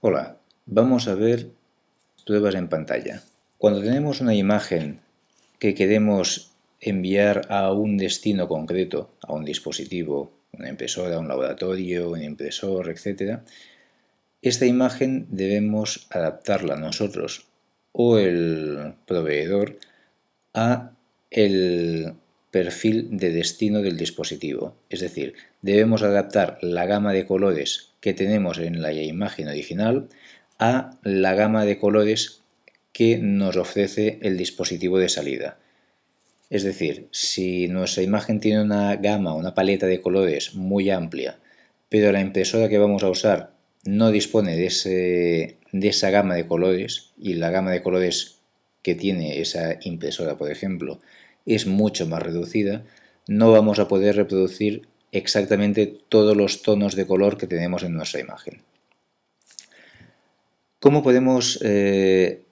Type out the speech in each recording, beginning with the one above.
Hola, vamos a ver pruebas en pantalla. Cuando tenemos una imagen que queremos enviar a un destino concreto, a un dispositivo, una impresora, un laboratorio, un impresor, etc., esta imagen debemos adaptarla nosotros o el proveedor a el perfil de destino del dispositivo. Es decir, debemos adaptar la gama de colores que tenemos en la imagen original a la gama de colores que nos ofrece el dispositivo de salida. Es decir, si nuestra imagen tiene una gama, una paleta de colores muy amplia, pero la impresora que vamos a usar no dispone de, de esa gama de colores y la gama de colores que tiene esa impresora, por ejemplo, es mucho más reducida, no vamos a poder reproducir exactamente todos los tonos de color que tenemos en nuestra imagen. ¿Cómo podemos eh,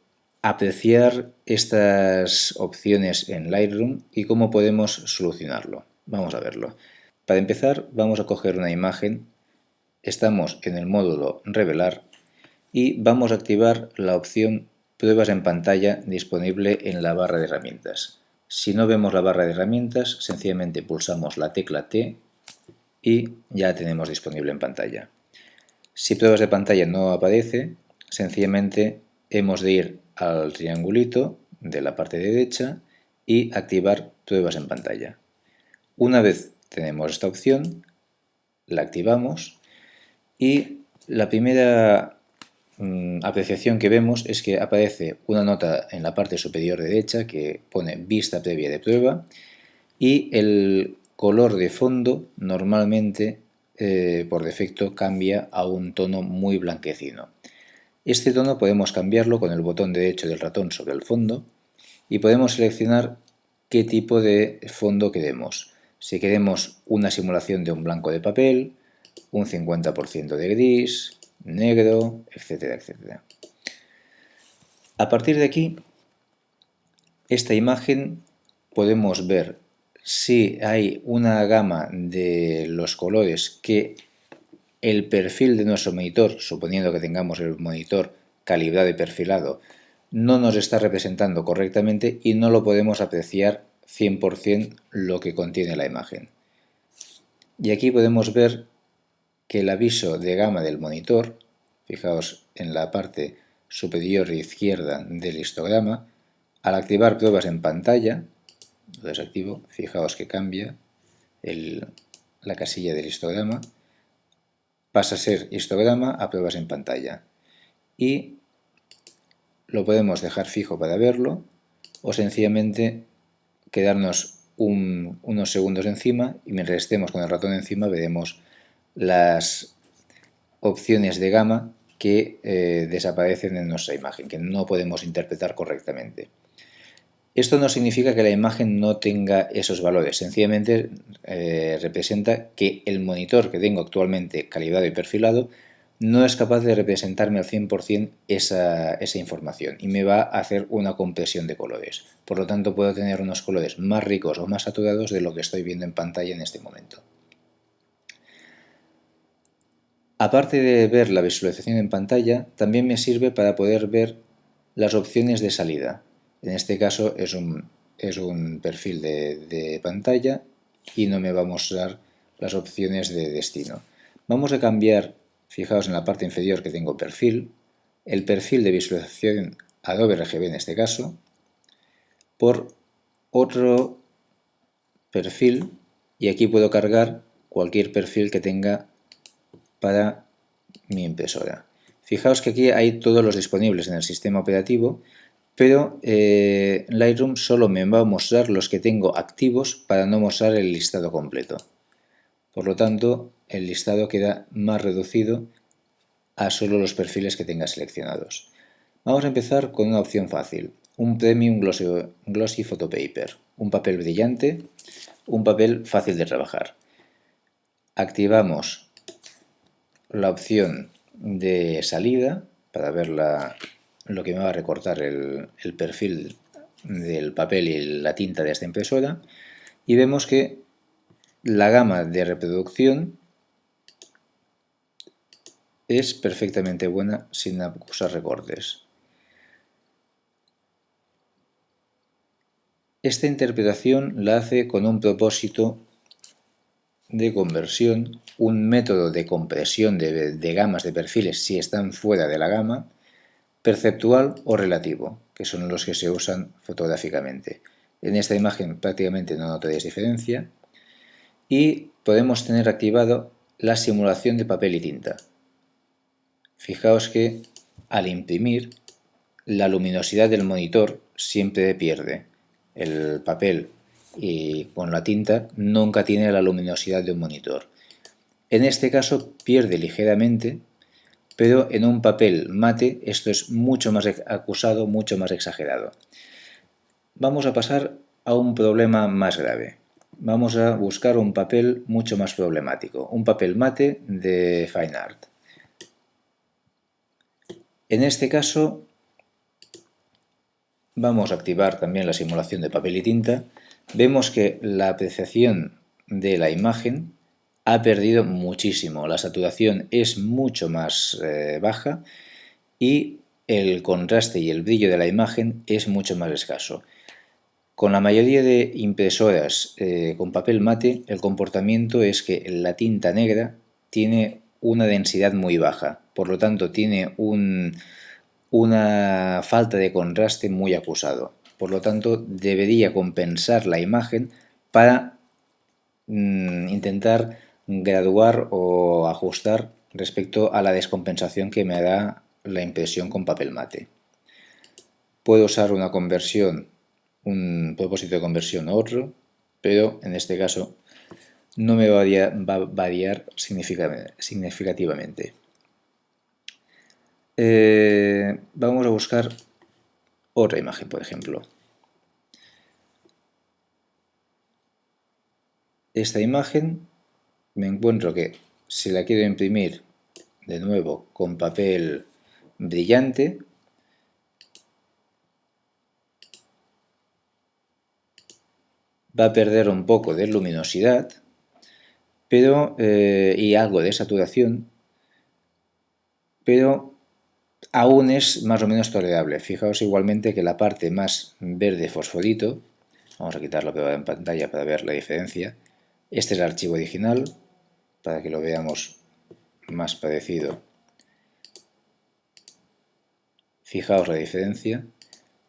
apreciar estas opciones en Lightroom y cómo podemos solucionarlo? Vamos a verlo. Para empezar vamos a coger una imagen, estamos en el módulo Revelar y vamos a activar la opción Pruebas en pantalla disponible en la barra de herramientas. Si no vemos la barra de herramientas, sencillamente pulsamos la tecla T y ya tenemos disponible en pantalla. Si pruebas de pantalla no aparece, sencillamente hemos de ir al triangulito de la parte derecha y activar pruebas en pantalla. Una vez tenemos esta opción, la activamos y la primera Mm, apreciación que vemos es que aparece una nota en la parte superior derecha que pone vista previa de prueba y el color de fondo normalmente eh, por defecto cambia a un tono muy blanquecino. Este tono podemos cambiarlo con el botón derecho del ratón sobre el fondo y podemos seleccionar qué tipo de fondo queremos. Si queremos una simulación de un blanco de papel, un 50% de gris, negro, etcétera, etcétera. A partir de aquí, esta imagen podemos ver si hay una gama de los colores que el perfil de nuestro monitor, suponiendo que tengamos el monitor calibrado y perfilado, no nos está representando correctamente y no lo podemos apreciar 100% lo que contiene la imagen. Y aquí podemos ver que el aviso de gama del monitor, fijaos en la parte superior izquierda del histograma, al activar pruebas en pantalla, lo desactivo, fijaos que cambia la casilla del histograma, pasa a ser histograma a pruebas en pantalla. Y lo podemos dejar fijo para verlo o sencillamente quedarnos unos segundos encima y mientras estemos con el ratón encima veremos las opciones de gama que eh, desaparecen en nuestra imagen, que no podemos interpretar correctamente. Esto no significa que la imagen no tenga esos valores, sencillamente eh, representa que el monitor que tengo actualmente calibrado y perfilado no es capaz de representarme al 100% esa, esa información y me va a hacer una compresión de colores. Por lo tanto puedo tener unos colores más ricos o más saturados de lo que estoy viendo en pantalla en este momento. Aparte de ver la visualización en pantalla, también me sirve para poder ver las opciones de salida. En este caso es un, es un perfil de, pantalla y no me va a mostrar las opciones de destino. Vamos a cambiar, fijaos en la parte inferior que tengo perfil, el perfil de visualización Adobe RGB en este caso, por otro perfil y aquí puedo cargar cualquier perfil que tenga para mi impresora. Fijaos que aquí hay todos los disponibles en el sistema operativo, pero eh, Lightroom solo me va a mostrar los que tengo activos para no mostrar el listado completo. Por lo tanto, el listado queda más reducido a solo los perfiles que tenga seleccionados. Vamos a empezar con una opción fácil, un Premium Glossy, Glossy Photopaper, un papel brillante, un papel fácil de trabajar. Activamos la opción de salida para ver lo que me va a recortar el, perfil del papel y la tinta de esta impresora y vemos que la gama de reproducción es perfectamente buena sin acusar recortes. Esta interpretación la hace con un propósito de conversión, un método de compresión de, de, gamas de perfiles si están fuera de la gama, perceptual o relativo, que son los que se usan fotográficamente. En esta imagen prácticamente no notaréis diferencia y podemos tener activado la simulación de papel y tinta. Fijaos que al imprimir la luminosidad del monitor siempre pierde. El papel y con la tinta nunca tiene la luminosidad de un monitor. En este caso pierde ligeramente, pero en un papel mate esto es mucho más acusado, mucho más exagerado. Vamos a pasar a un problema más grave. Vamos a buscar un papel mucho más problemático, un papel mate de Fine Art. En este caso vamos a activar también la simulación de papel y tinta vemos que la apreciación de la imagen ha perdido muchísimo, la saturación es mucho más eh, baja y el contraste y el brillo de la imagen es mucho más escaso. Con la mayoría de impresoras eh, con papel mate, el comportamiento es que la tinta negra tiene una densidad muy baja, por lo tanto tiene una falta de contraste muy acusado. Por lo tanto, debería compensar la imagen para mm, intentar graduar o ajustar respecto a la descompensación que me da la impresión con papel mate. Puedo usar una conversión, un propósito de conversión u otro, pero en este caso no me va a variar, significativamente. Eh, vamos a buscar otra imagen, por ejemplo. Esta imagen me encuentro que si la quiero imprimir de nuevo con papel brillante, va a perder un poco de luminosidad pero, eh, y algo de saturación, pero aún es más o menos tolerable. Fijaos igualmente que la parte más verde fosforito, vamos a quitarlo en pantalla para ver la diferencia, este es el archivo original, para que lo veamos más parecido. Fijaos la diferencia.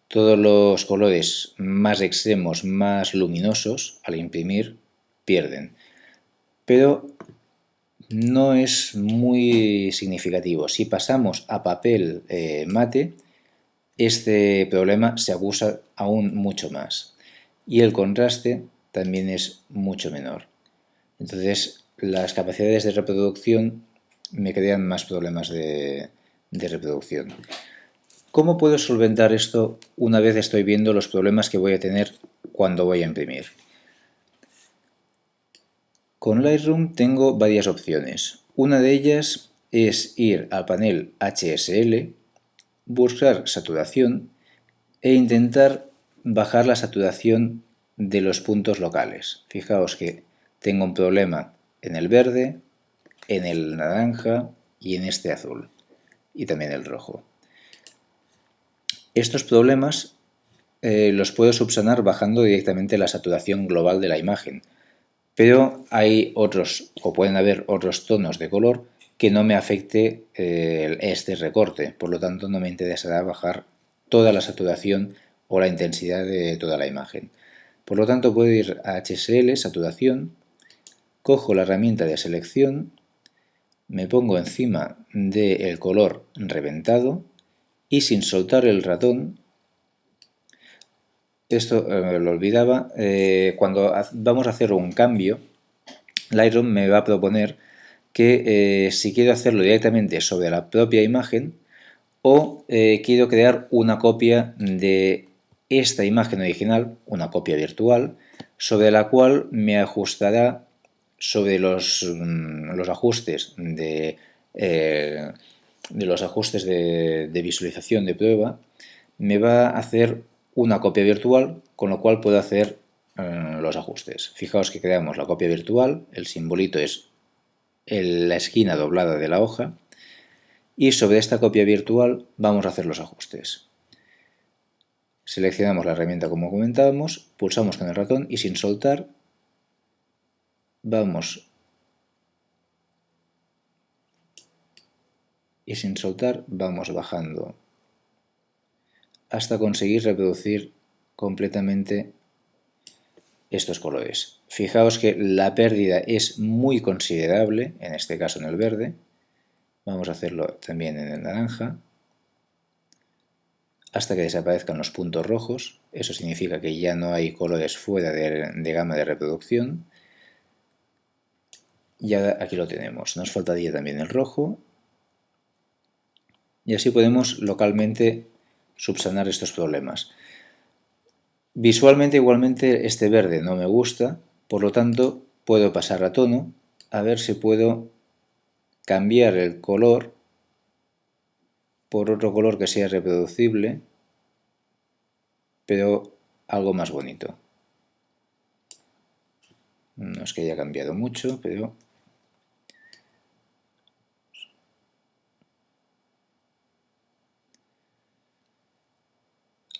Todos los colores más extremos, más luminosos, al imprimir, pierden. Pero no es muy significativo. Si pasamos a papel eh, mate, este problema se acusa aún mucho más. Y el contraste también es mucho menor. Entonces, las capacidades de reproducción me crean más problemas de reproducción. ¿Cómo puedo solventar esto una vez estoy viendo los problemas que voy a tener cuando voy a imprimir? Con Lightroom tengo varias opciones. Una de ellas es ir al panel HSL, buscar saturación e intentar bajar la saturación de los puntos locales. Fijaos que tengo un problema en el verde, en el naranja y en este azul y también el rojo. Estos problemas eh, los puedo subsanar bajando directamente la saturación global de la imagen, pero hay otros, o pueden haber otros tonos de color que no me afecte eh, este recorte, por lo tanto no me interesará bajar toda la saturación o la intensidad de toda la imagen. Por lo tanto puedo ir a HSL, saturación, cojo la herramienta de selección, me pongo encima del color reventado y sin soltar el ratón esto eh, lo olvidaba, eh, cuando vamos a hacer un cambio, Lightroom me va a proponer que eh, si quiero hacerlo directamente sobre la propia imagen o quiero crear una copia de esta imagen original, una copia virtual, sobre la cual me ajustará sobre los, mm, los ajustes de, de los ajustes de, de visualización de prueba, me va a hacer una copia virtual, con lo cual puedo hacer eh, los ajustes. Fijaos que creamos la copia virtual, el simbolito es la esquina doblada de la hoja, y sobre esta copia virtual vamos a hacer los ajustes. Seleccionamos la herramienta como comentábamos, pulsamos con el ratón y sin soltar vamos y sin soltar vamos bajando hasta conseguir reproducir completamente estos colores. Fijaos que la pérdida es muy considerable, en este caso en el verde, Vamos a hacerlo también en el naranja hasta que desaparezcan los puntos rojos. Eso significa que ya no hay colores fuera de, gama de reproducción. Y aquí lo tenemos. Nos faltaría también el rojo. Y así podemos localmente subsanar estos problemas. Visualmente igualmente este verde no me gusta, por lo tanto puedo pasar a tono a ver si puedo cambiar el color por otro color que sea reproducible, pero algo más bonito. No es que haya cambiado mucho, pero...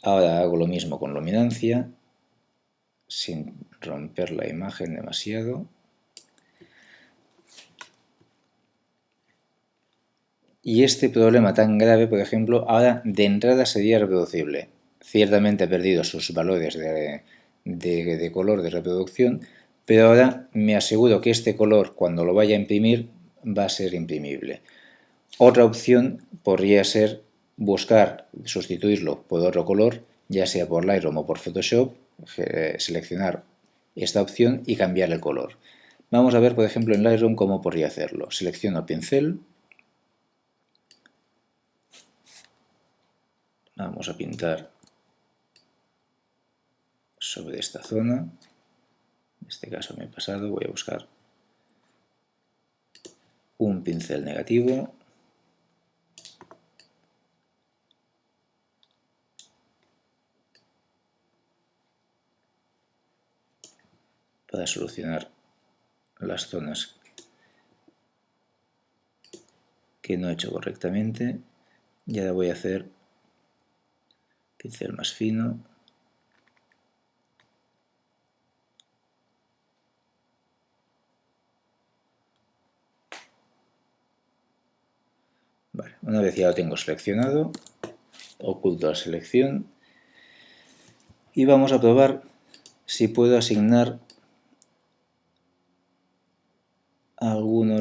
Ahora hago lo mismo con luminancia, sin romper la imagen demasiado. Y este problema tan grave, por ejemplo, ahora de entrada sería reproducible. Ciertamente ha perdido sus valores de, color de reproducción, pero ahora me aseguro que este color, cuando lo vaya a imprimir, va a ser imprimible. Otra opción podría ser buscar, sustituirlo por otro color, ya sea por Lightroom o por Photoshop, eh, seleccionar esta opción y cambiar el color. Vamos a ver, por ejemplo, en Lightroom cómo podría hacerlo. Selecciono pincel, Vamos a pintar sobre esta zona. En este caso me he pasado, voy a buscar un pincel negativo. Para solucionar las zonas que no he hecho correctamente y ahora voy a hacer pincel más fino. una vez ya lo tengo seleccionado, oculto la selección y vamos a probar si puedo asignar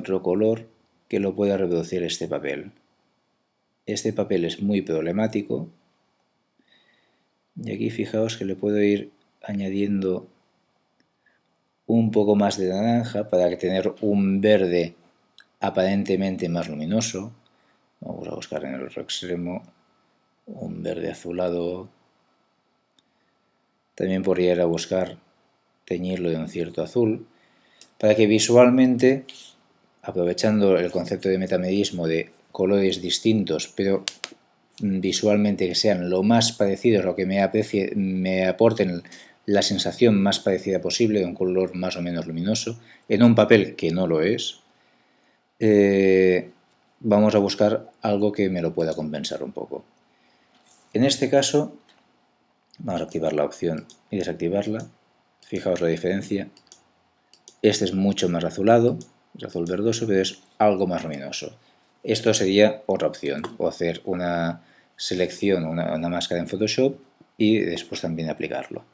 otro color que lo pueda reproducir este papel. Este papel es muy problemático y aquí fijaos que le puedo ir añadiendo un poco más de naranja para tener un verde aparentemente más luminoso. Vamos a buscar en el otro extremo un verde azulado. También podría ir a buscar teñirlo de un cierto azul para que visualmente, aprovechando el concepto de metamedismo de colores distintos pero visualmente que sean lo más parecidos, lo que me, me aporten la sensación más parecida posible de un color más o menos luminoso, en un papel que no lo es, eh, vamos a buscar algo que me lo pueda compensar un poco. En este caso, vamos a activar la opción y desactivarla. Fijaos la diferencia. Este es mucho más azulado, es azul verdoso, pero es algo más luminoso. Esto sería otra opción, o hacer una selección, una, máscara en Photoshop y después también aplicarlo.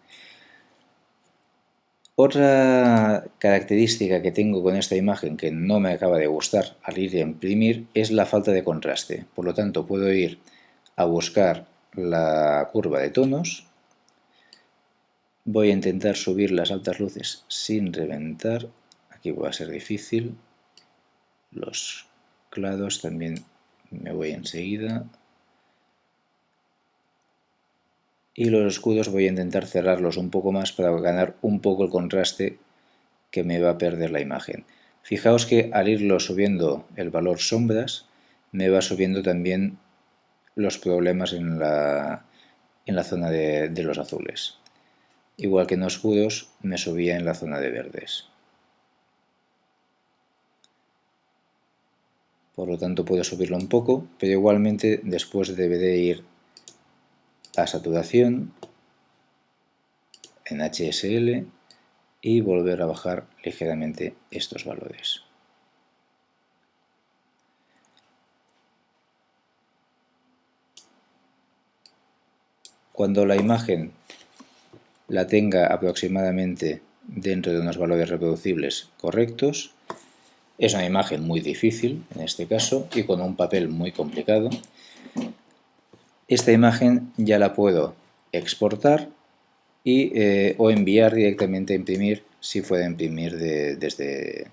Otra característica que tengo con esta imagen que no me acaba de gustar al ir a imprimir es la falta de contraste. Por lo tanto, puedo ir a buscar la curva de tonos. Voy a intentar subir las altas luces sin reventar. Aquí va a ser difícil. Los clados también me voy enseguida. Y los escudos voy a intentar cerrarlos un poco más para ganar un poco el contraste que me va a perder la imagen. Fijaos que al irlo subiendo el valor sombras, me va subiendo también los problemas en la, en la zona de, de los azules. Igual que en escudos, me subía en la zona de verdes. Por lo tanto puedo subirlo un poco, pero igualmente después debe de ir a saturación en HSL y volver a bajar ligeramente estos valores. Cuando la imagen la tenga aproximadamente dentro de unos valores reproducibles correctos, es una imagen muy difícil en este caso y con un papel muy complicado. Esta imagen ya la puedo exportar y, eh, o enviar directamente a imprimir si fuera imprimir desde,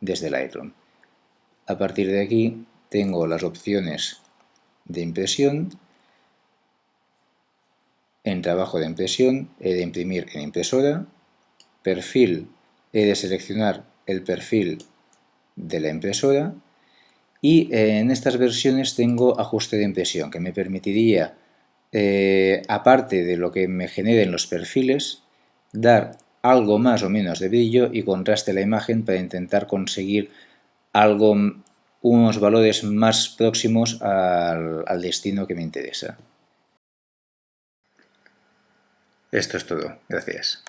desde Lightroom. A partir de aquí tengo las opciones de impresión. En trabajo de impresión he de imprimir en impresora. Perfil he de seleccionar el perfil de la impresora y eh, en estas versiones tengo ajuste de impresión que me permitiría, eh, aparte de lo que me generen los perfiles, dar algo más o menos de brillo y contraste la imagen para intentar conseguir algo, unos valores más próximos al, al destino que me interesa. Esto es todo. Gracias.